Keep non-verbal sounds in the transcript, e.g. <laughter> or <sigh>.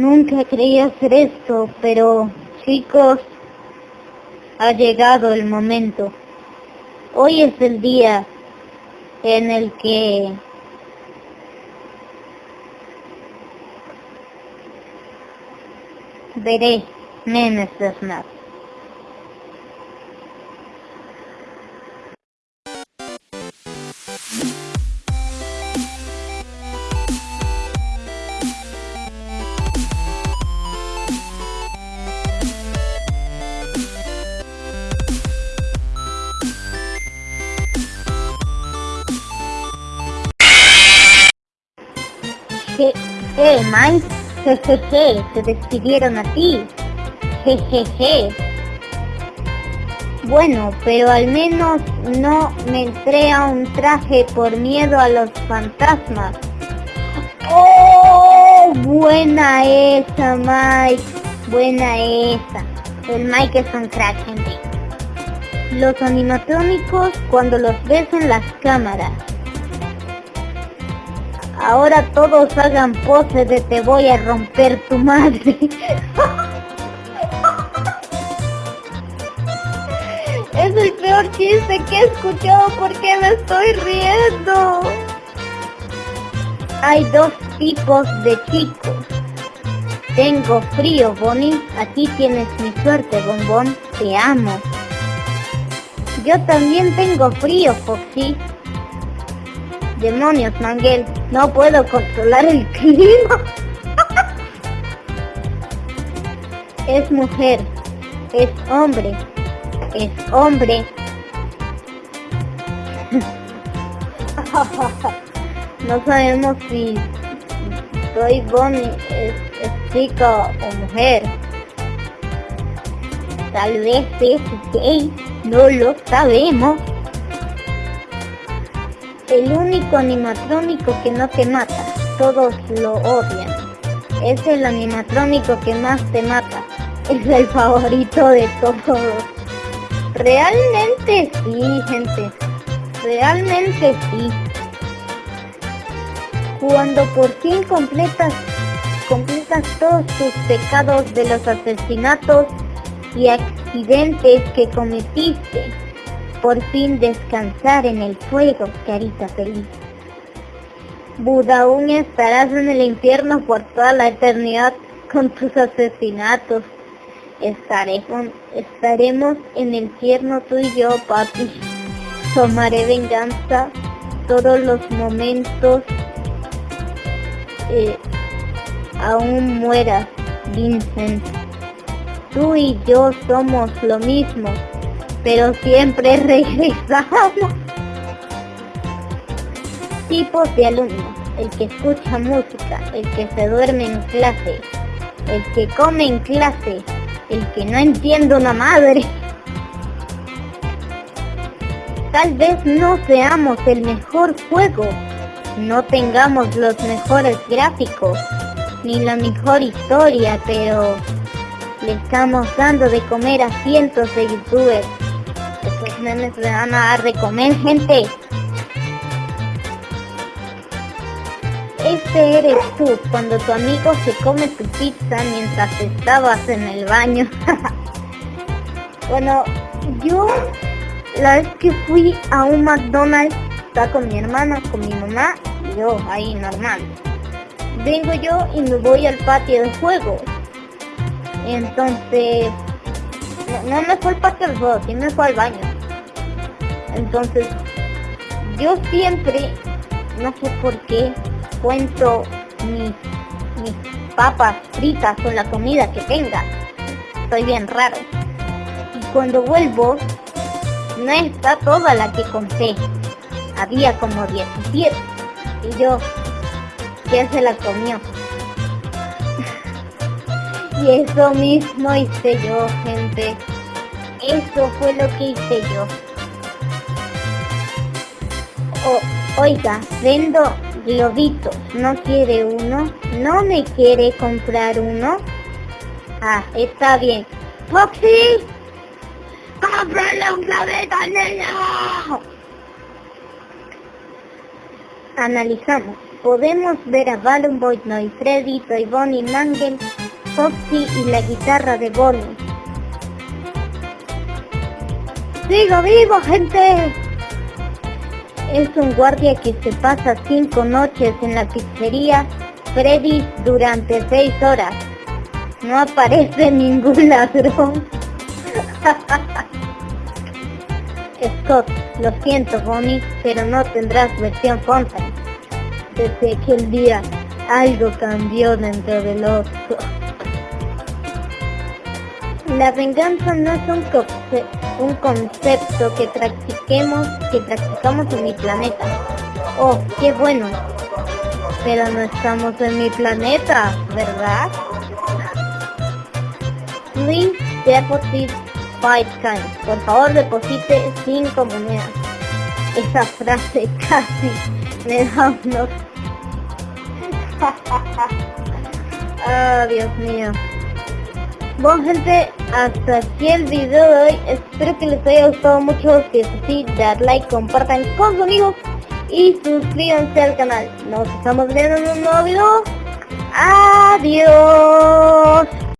Nunca creí hacer esto, pero chicos, ha llegado el momento. Hoy es el día en el que veré memes de Snap. ¿Qué, Mike? Jejeje, te despidieron a ti. Jejeje. Bueno, pero al menos no me entré a un traje por miedo a los fantasmas. ¡Oh! Buena esa, Mike. Buena esa. El Mike es un crack, gente. Los animatrónicos cuando los ves en las cámaras Ahora todos hagan pose de te voy a romper tu madre. <laughs> es el peor chiste que he escuchado porque me estoy riendo. Hay dos tipos de chicos. Tengo frío, Bonnie. Aquí tienes mi suerte, bombón. Te amo. Yo también tengo frío, Foxy. Demonios, Manguel. No puedo controlar el clima. <laughs> es mujer. Es hombre. Es hombre. <laughs> no sabemos si soy Bonnie es, es chica o mujer. Tal vez es gay. No lo sabemos. El único animatrónico que no te mata, todos lo odian. Es el animatrónico que más te mata. <laughs> Es el favorito de todos. Realmente sí, gente. Realmente sí. Cuando por fin completas, completas todos tus pecados de los asesinatos y accidentes que cometiste, por fin descansar en el fuego, carita feliz. Buda, aún estarás en el infierno por toda la eternidad con tus asesinatos. estaremos en el infierno tú y yo, papi. Tomaré venganza todos los momentos eh, aún mueras, Vincent. Tú y yo somos lo mismo pero siempre regresamos. Tipos de alumnos, el que escucha música, el que se duerme en clase, el que come en clase, el que no entiende una madre. Tal vez no seamos el mejor juego, no tengamos los mejores gráficos, ni la mejor historia, pero le estamos dando de comer a cientos de youtubers estos memes le van a dar de comer, gente. Este eres tú, cuando tu amigo se come tu pizza mientras estabas en el baño. <laughs> bueno, yo la vez que fui a un McDonald's, estaba con mi hermana, con mi mamá, y yo ahí normal. Vengo yo y me voy al patio de juego. Entonces no, me fue el patio del juego, sí me fue al baño. Entonces, yo siempre, no sé por qué, cuento mis, papas fritas con la comida que tenga. Soy bien raro. Y cuando vuelvo, no está toda la que conté. Había como 17. Y yo, ¿quién se la comió? <laughs> Y eso mismo hice yo, gente. Eso fue lo que hice yo. Oiga, vendo globitos. ¿No quiere uno? ¿No me quiere comprar uno? Ah, está bien. ¡Foxy! ¡Cómprale un globito al niño! Analizamos. podemos ver a Balloon Boy, Noy, Freddy, Toy Bonnie, Mangel, Foxy y la guitarra de Bonnie. ¡Sigo vivo, gente! Es un guardia que se pasa cinco noches en la pizzería Freddy durante seis horas. No aparece <laughs> ningún ladrón. <laughs> Scott, lo siento Bonnie, pero no tendrás versión Fontaine. Desde aquel día algo cambió dentro del otro. La venganza no es un, conce un concepto que practiquemos, que practicamos en mi planeta. Oh, qué bueno. Pero no estamos en mi planeta, ¿verdad? Please deposit five times. Por favor, deposite cinco monedas. Esa frase <laughs> casi me da unos... <laughs> oh, Dios mío. Bueno gente, hasta aquí el video de hoy. Espero que les haya gustado mucho. Si es así, dar like, compartan con sus amigos y suscríbanse al canal. Nos estamos viendo en un nuevo video. Adiós.